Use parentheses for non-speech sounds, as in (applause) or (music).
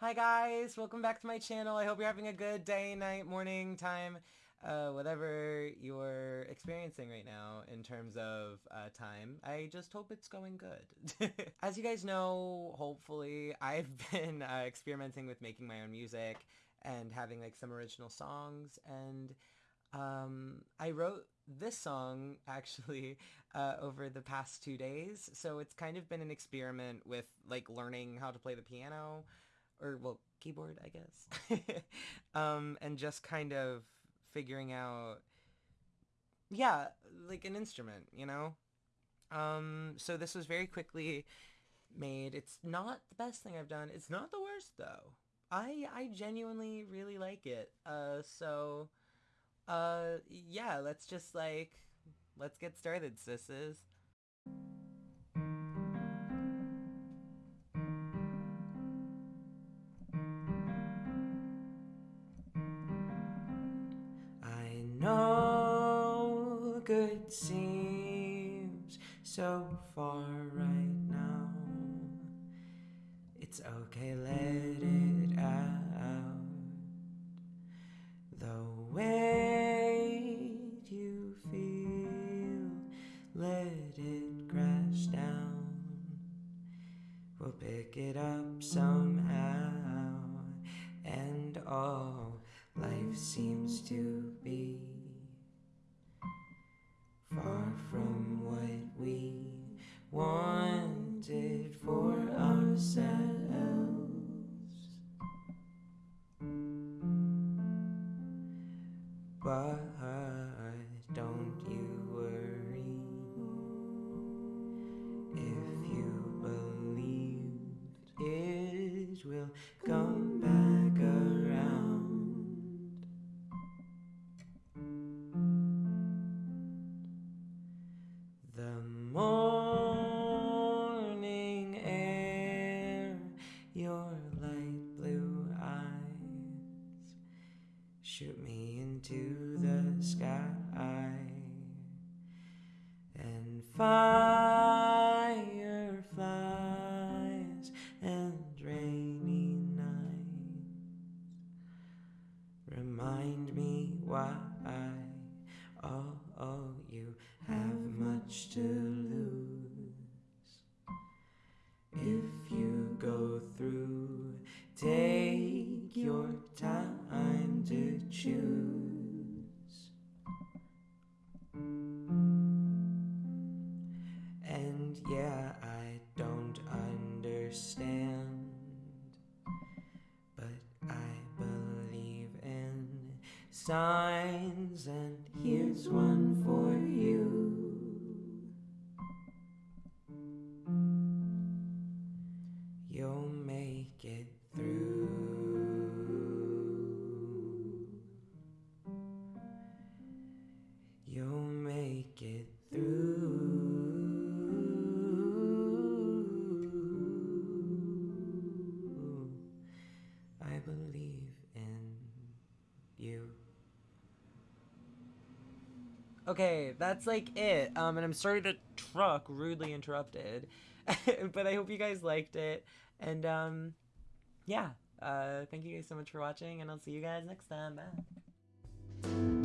Hi guys, welcome back to my channel. I hope you're having a good day, night, morning, time, uh, whatever you're experiencing right now in terms of uh, time. I just hope it's going good. (laughs) As you guys know, hopefully, I've (laughs) been uh, experimenting with making my own music and having like some original songs and um, I wrote this song (laughs) actually uh, over the past two days so it's kind of been an experiment with like learning how to play the piano or well, keyboard, I guess. (laughs) um, and just kind of figuring out, yeah, like an instrument, you know? Um, so this was very quickly made. It's not the best thing I've done. It's not the worst though. I I genuinely really like it. Uh, so, uh, yeah, let's just like, let's get started, sisses. Know good seems so far right now. It's okay, let it out. The weight you feel, let it crash down. We'll pick it up somehow, and all life seems to be But don't you worry if you believed it will come back around. The morning air, your light blue eyes shoot me into the sky and fireflies and rainy nights remind me why oh, oh you have much to lose signs and here's one for you You'll make it through. You'll make it through. I believe in you. Okay, that's like it. Um, and I'm sorry the truck rudely interrupted, (laughs) but I hope you guys liked it. And um, yeah, uh, thank you guys so much for watching, and I'll see you guys next time. Bye.